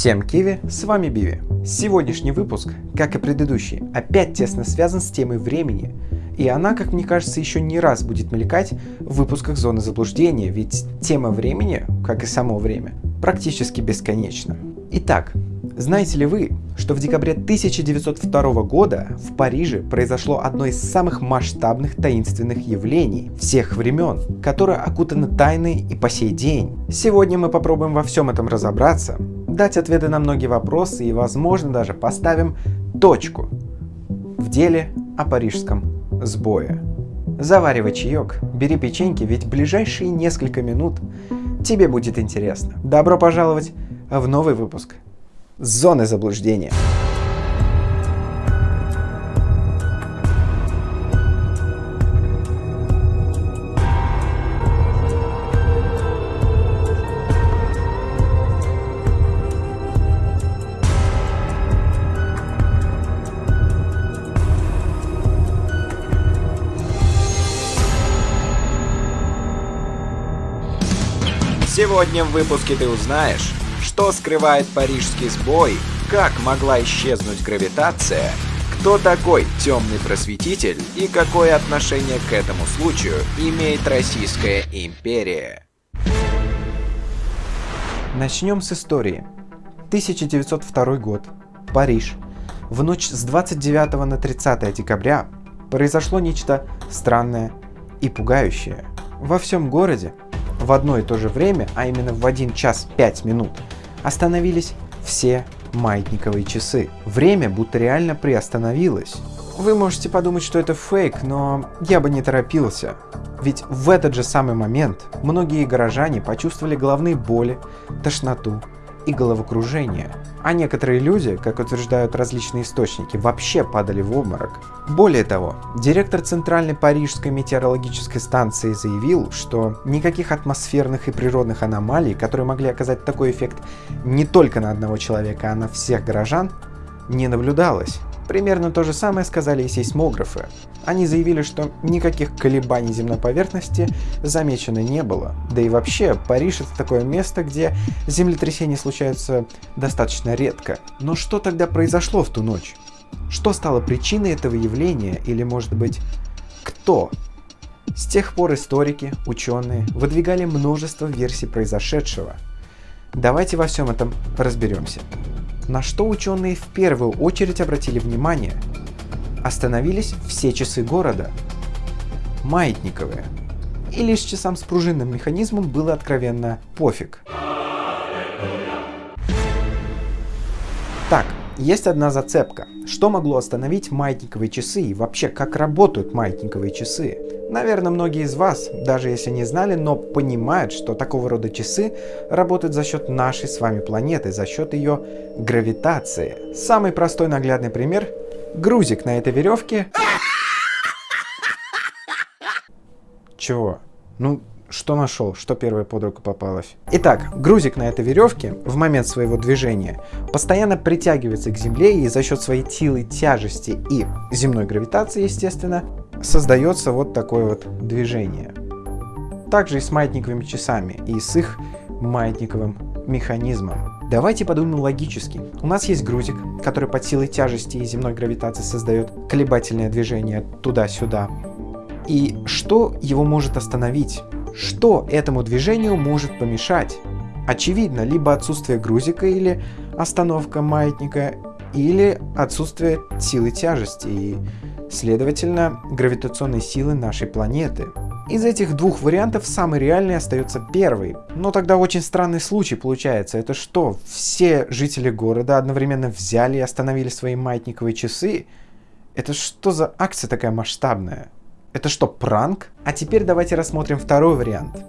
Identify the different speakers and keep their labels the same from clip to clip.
Speaker 1: Всем киви, с вами Биви. Сегодняшний выпуск, как и предыдущий, опять тесно связан с темой времени. И она, как мне кажется, еще не раз будет мелькать в выпусках зоны заблуждения, ведь тема времени, как и само время, практически бесконечна. Итак, знаете ли вы, что в декабре 1902 года в Париже произошло одно из самых масштабных таинственных явлений всех времен, которое окутано тайной и по сей день? Сегодня мы попробуем во всем этом разобраться, дать ответы на многие вопросы и, возможно, даже поставим точку в деле о парижском сбое. Заваривай чаек, бери печеньки, ведь ближайшие несколько минут тебе будет интересно. Добро пожаловать в новый выпуск Зоны заблуждения. Сегодня в выпуске ты узнаешь, что скрывает парижский сбой, как могла исчезнуть гравитация, кто такой темный просветитель и какое отношение к этому случаю имеет Российская империя. Начнем с истории. 1902 год. Париж. В ночь с 29 на 30 декабря произошло нечто странное и пугающее. Во всем городе в одно и то же время, а именно в 1 час 5 минут, остановились все маятниковые часы. Время будто реально приостановилось. Вы можете подумать, что это фейк, но я бы не торопился. Ведь в этот же самый момент многие горожане почувствовали головные боли, тошноту и головокружение. А некоторые люди, как утверждают различные источники, вообще падали в обморок. Более того, директор Центральной Парижской метеорологической станции заявил, что никаких атмосферных и природных аномалий, которые могли оказать такой эффект не только на одного человека, а на всех горожан, не наблюдалось. Примерно то же самое сказали и сейсмографы. Они заявили, что никаких колебаний земной поверхности замечено не было. Да и вообще, Париж это такое место, где землетрясения случаются достаточно редко. Но что тогда произошло в ту ночь? Что стало причиной этого явления или может быть кто? С тех пор историки, ученые выдвигали множество версий произошедшего. Давайте во всем этом разберемся. На что ученые в первую очередь обратили внимание? Остановились все часы города. Маятниковые. И лишь часам с пружинным механизмом было откровенно пофиг. Так, есть одна зацепка. Что могло остановить маятниковые часы и вообще как работают маятниковые часы? Наверное, многие из вас, даже если не знали, но понимают, что такого рода часы работают за счет нашей с вами планеты, за счет ее гравитации. Самый простой наглядный пример – грузик на этой веревке. Чего? Ну, что нашел, что первое под руку попалось. Итак, грузик на этой веревке в момент своего движения постоянно притягивается к земле и за счет своей силы тяжести и земной гравитации, естественно, создается вот такое вот движение. Также и с маятниковыми часами и с их маятниковым механизмом. Давайте подумаем логически. У нас есть грузик, который под силой тяжести и земной гравитации создает колебательное движение туда-сюда. И что его может остановить? Что этому движению может помешать? Очевидно, либо отсутствие грузика или остановка маятника, или отсутствие силы тяжести и, следовательно, гравитационной силы нашей планеты. Из этих двух вариантов самый реальный остается первый. Но тогда очень странный случай получается. Это что, все жители города одновременно взяли и остановили свои маятниковые часы? Это что за акция такая масштабная? Это что, пранк? А теперь давайте рассмотрим второй вариант.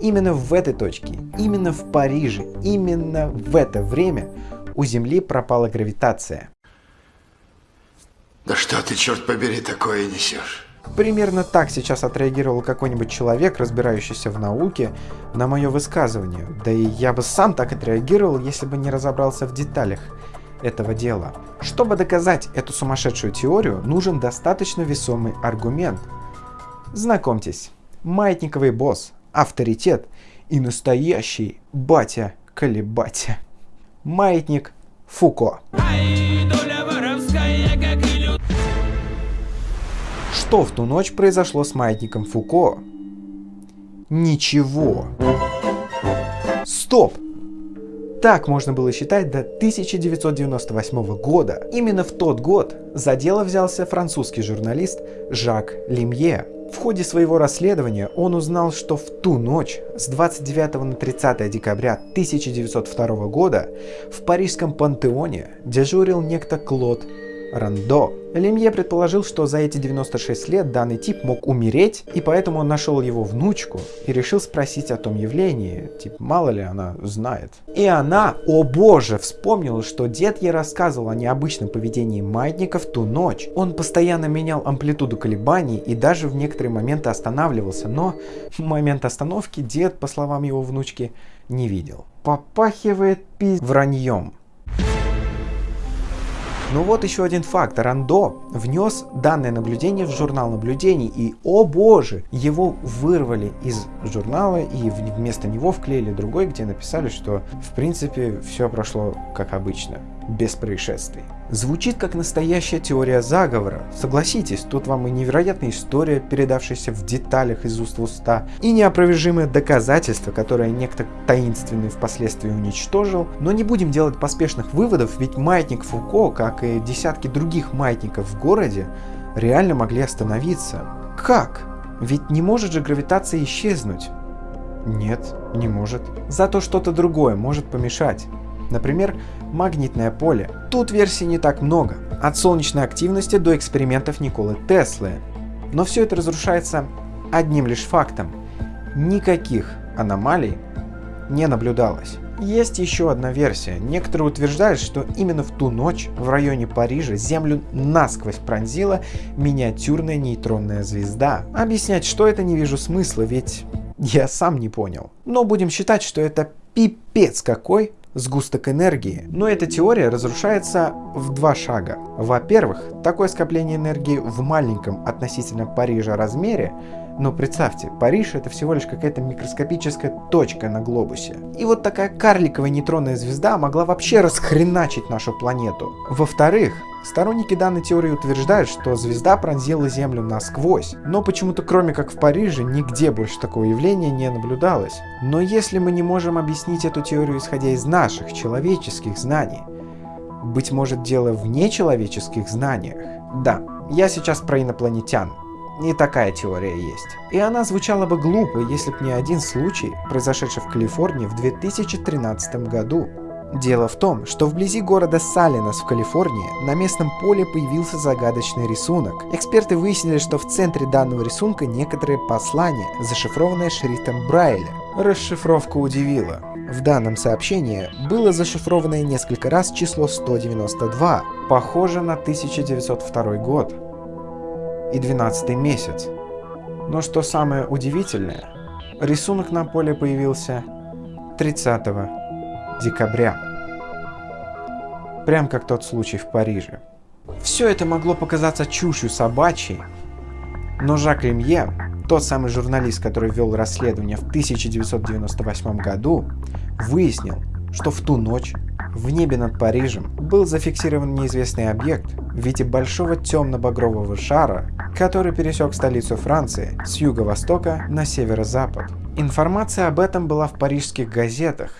Speaker 1: Именно в этой точке, именно в Париже, именно в это время у Земли пропала гравитация.
Speaker 2: Да что ты, черт побери, такое несешь?
Speaker 1: Примерно так сейчас отреагировал какой-нибудь человек, разбирающийся в науке, на мое высказывание. Да и я бы сам так отреагировал, если бы не разобрался в деталях этого дела. Чтобы доказать эту сумасшедшую теорию, нужен достаточно весомый аргумент – Знакомьтесь, маятниковый босс, авторитет и настоящий батя-колебатя. Маятник Фуко. Что в ту ночь произошло с маятником Фуко? Ничего. Стоп! Так можно было считать до 1998 года. Именно в тот год за дело взялся французский журналист Жак Лемье. В ходе своего расследования он узнал, что в ту ночь с 29 на 30 декабря 1902 года в парижском пантеоне дежурил некто Клод Рандо. Лемье предположил, что за эти 96 лет данный тип мог умереть, и поэтому он нашел его внучку и решил спросить о том явлении, типа мало ли она знает. И она, о боже, вспомнила, что дед ей рассказывал о необычном поведении маятника в ту ночь. Он постоянно менял амплитуду колебаний и даже в некоторые моменты останавливался, но в момент остановки дед, по словам его внучки, не видел. Попахивает пи... враньем. Ну вот еще один факт. Рандо внес данное наблюдение в журнал наблюдений, и, о боже, его вырвали из журнала и вместо него вклеили другой, где написали, что в принципе все прошло как обычно, без происшествий. Звучит как настоящая теория заговора. Согласитесь, тут вам и невероятная история, передавшаяся в деталях из уст в уста, и неопровержимое доказательство, которое некто таинственный впоследствии уничтожил. Но не будем делать поспешных выводов, ведь маятник Фуко, как и десятки других маятников в городе, реально могли остановиться. Как? Ведь не может же гравитация исчезнуть. Нет, не может. Зато что-то другое может помешать. Например, магнитное поле. Тут версий не так много, от солнечной активности до экспериментов Николы Теслы. Но все это разрушается одним лишь фактом. Никаких аномалий не наблюдалось. Есть еще одна версия. Некоторые утверждают, что именно в ту ночь в районе Парижа Землю насквозь пронзила миниатюрная нейтронная звезда. Объяснять, что это, не вижу смысла, ведь я сам не понял. Но будем считать, что это пипец какой сгусток энергии. Но эта теория разрушается в два шага. Во-первых, такое скопление энергии в маленьком относительно Парижа размере но представьте, Париж это всего лишь какая-то микроскопическая точка на глобусе. И вот такая карликовая нейтронная звезда могла вообще расхреначить нашу планету. Во-вторых, Сторонники данной теории утверждают, что звезда пронзила Землю насквозь, но почему-то кроме как в Париже нигде больше такого явления не наблюдалось. Но если мы не можем объяснить эту теорию исходя из наших человеческих знаний, быть может дело в нечеловеческих знаниях? Да, я сейчас про инопланетян. И такая теория есть. И она звучала бы глупо, если б не один случай, произошедший в Калифорнии в 2013 году. Дело в том, что вблизи города Салинас в Калифорнии на местном поле появился загадочный рисунок. Эксперты выяснили, что в центре данного рисунка некоторые послания, зашифрованные шрифтом Брайля. Расшифровка удивила. В данном сообщении было зашифрованное несколько раз число 192, похоже на 1902 год и 12 месяц. Но что самое удивительное, рисунок на поле появился 30 декабря. Прям как тот случай в Париже. Все это могло показаться чушью собачьей, но Жак Ремье, тот самый журналист, который вел расследование в 1998 году, выяснил, что в ту ночь в небе над Парижем был зафиксирован неизвестный объект в виде большого темно-багрового шара, который пересек столицу Франции с юго-востока на северо-запад. Информация об этом была в парижских газетах,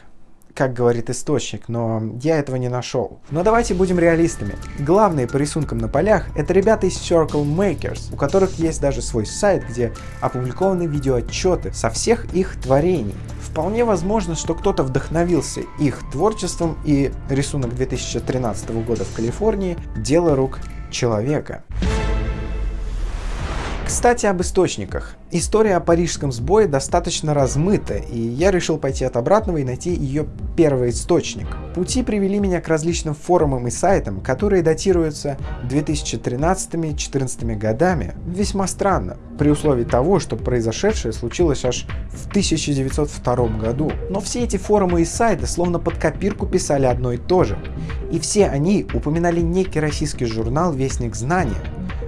Speaker 1: как говорит источник, но я этого не нашел. Но давайте будем реалистами. Главные по рисункам на полях это ребята из Circle Makers, у которых есть даже свой сайт, где опубликованы видеоотчеты со всех их творений. Вполне возможно, что кто-то вдохновился их творчеством и рисунок 2013 года в Калифорнии – дело рук человека. Кстати, об источниках. История о парижском сбое достаточно размыта, и я решил пойти от обратного и найти ее первый источник. Пути привели меня к различным форумам и сайтам, которые датируются 2013-2014 годами. Весьма странно, при условии того, что произошедшее случилось аж в 1902 году. Но все эти форумы и сайты словно под копирку писали одно и то же. И все они упоминали некий российский журнал «Вестник знания»,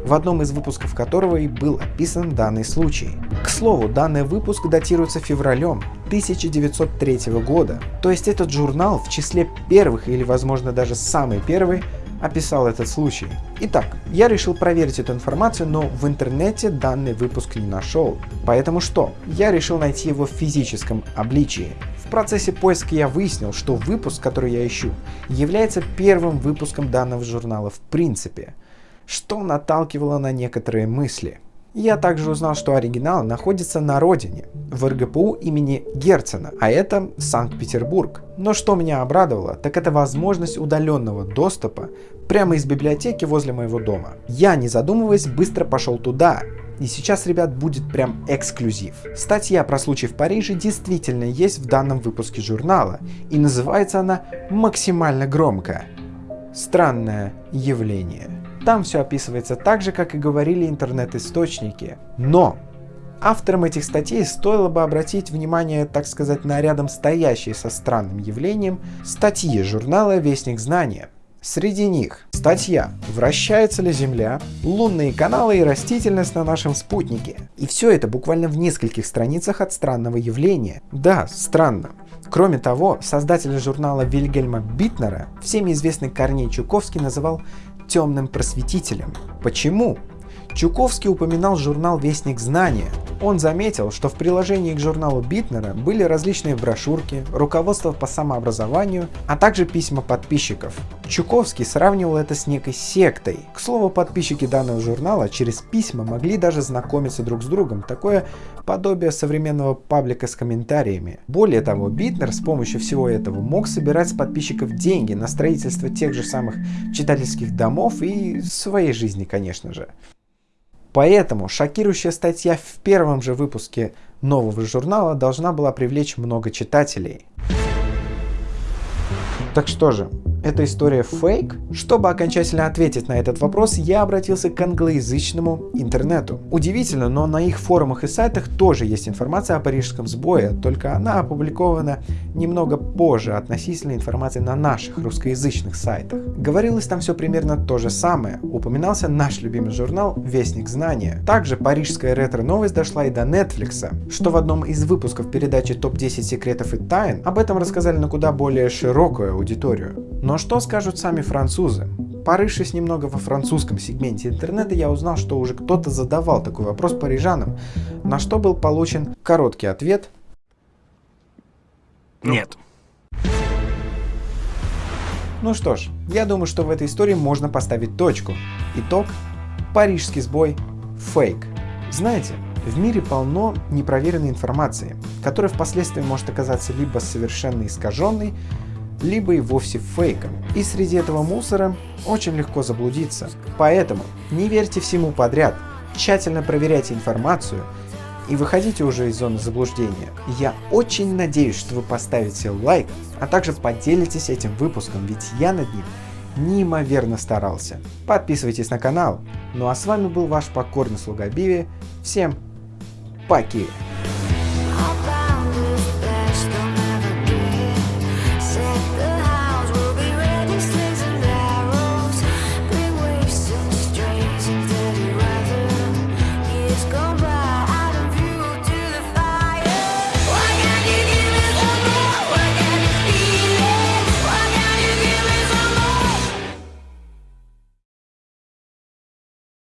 Speaker 1: в одном из выпусков которого и был описан данный случай. К слову, данный выпуск датируется февралем 1903 года, то есть этот журнал в числе первых или возможно даже самый первый описал этот случай. Итак, я решил проверить эту информацию, но в интернете данный выпуск не нашел. Поэтому что? Я решил найти его в физическом обличии. В процессе поиска я выяснил, что выпуск, который я ищу, является первым выпуском данного журнала в принципе, что наталкивало на некоторые мысли. Я также узнал, что оригинал находится на родине, в РГПУ имени Герцена, а это Санкт-Петербург. Но что меня обрадовало, так это возможность удаленного доступа прямо из библиотеки возле моего дома. Я, не задумываясь, быстро пошел туда, и сейчас, ребят, будет прям эксклюзив. Статья про случай в Париже действительно есть в данном выпуске журнала, и называется она максимально громко. Странное явление. Там все описывается так же, как и говорили интернет-источники. Но авторам этих статей стоило бы обратить внимание, так сказать, на рядом стоящие со странным явлением статьи журнала «Вестник знания». Среди них статья «Вращается ли Земля?», лунные каналы и растительность на нашем спутнике. И все это буквально в нескольких страницах от странного явления. Да, странно. Кроме того, создатель журнала Вильгельма Битнера, всеми известный Корней Чуковский называл темным просветителем. Почему? Чуковский упоминал журнал «Вестник знания». Он заметил, что в приложении к журналу Битнера были различные брошюрки, руководство по самообразованию, а также письма подписчиков. Чуковский сравнивал это с некой сектой. К слову, подписчики данного журнала через письма могли даже знакомиться друг с другом, такое подобие современного паблика с комментариями. Более того, Битнер с помощью всего этого мог собирать с подписчиков деньги на строительство тех же самых читательских домов и своей жизни, конечно же. Поэтому шокирующая статья в первом же выпуске нового журнала должна была привлечь много читателей. Так что же, эта история фейк? Чтобы окончательно ответить на этот вопрос, я обратился к англоязычному интернету. Удивительно, но на их форумах и сайтах тоже есть информация о парижском сбое, только она опубликована немного позже относительно информации на наших русскоязычных сайтах. Говорилось там все примерно то же самое. Упоминался наш любимый журнал «Вестник знания». Также парижская ретро-новость дошла и до Netflix, что в одном из выпусков передачи «Топ-10 секретов и тайн» об этом рассказали на куда более широкую аудиторию. Но что скажут сами французы? Порывшись немного во французском сегменте интернета, я узнал, что уже кто-то задавал такой вопрос парижанам, на что был получен короткий ответ
Speaker 3: «Нет».
Speaker 1: Ну что ж, я думаю, что в этой истории можно поставить точку. Итог – парижский сбой – фейк. Знаете, в мире полно непроверенной информации, которая впоследствии может оказаться либо совершенно искаженной, либо и вовсе фейком. И среди этого мусора очень легко заблудиться. Поэтому не верьте всему подряд, тщательно проверяйте информацию и выходите уже из зоны заблуждения. Я очень надеюсь, что вы поставите лайк, а также поделитесь этим выпуском, ведь я над ним неимоверно старался. Подписывайтесь на канал. Ну а с вами был ваш покорный слуга Биви. Всем пока!